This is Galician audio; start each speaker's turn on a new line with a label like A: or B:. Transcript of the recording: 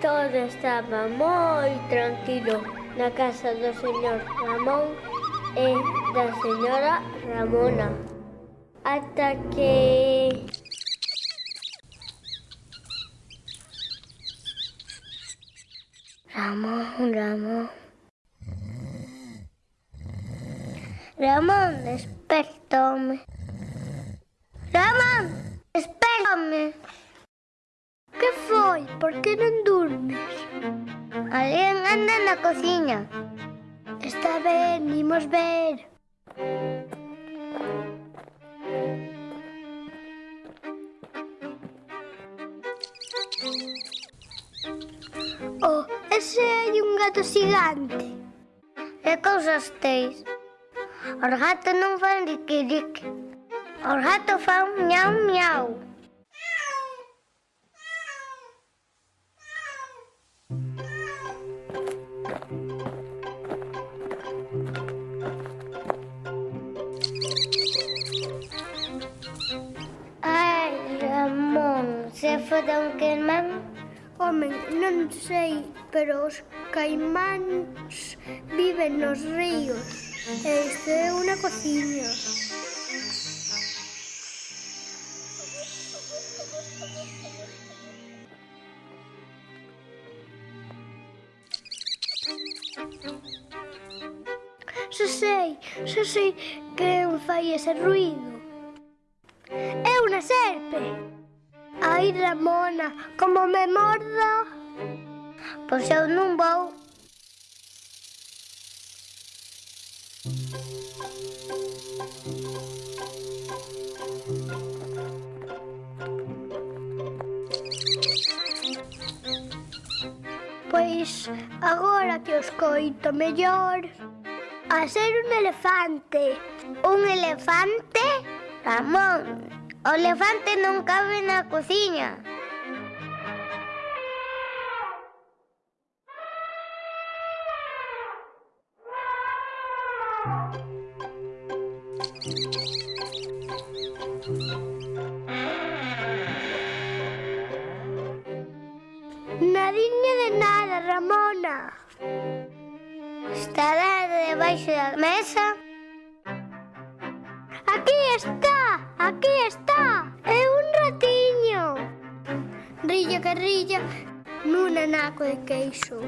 A: Todo estaba moi tranquilo na casa do señor Ramón e da señora Ramona. Ata que... Ramón, Ramón. Ramón, despertome. Anda na cociña. Está ben, imos ver. Oh, ese hai un gato xigante. E cousas teis. Os gatos non fan riqui. Os gatos fan miau miau. Se foda un caimán? Home, non sei, pero os caimáns viven nos ríos. Isto é unha cociña. Xa sei, xa sei que fai ese ruido. É unha serpe! Ai, Ramona, como me mordo? Pois eu non vou. Pois agora que os coito mellor A ser un elefante Un elefante Ramón O elefante non cabe na cociña. Nadiña de nada, Ramona. Estará debaixo da mesa. Aquí está, aquí está. guerrilla, guerrilla, nuna naco de queixo.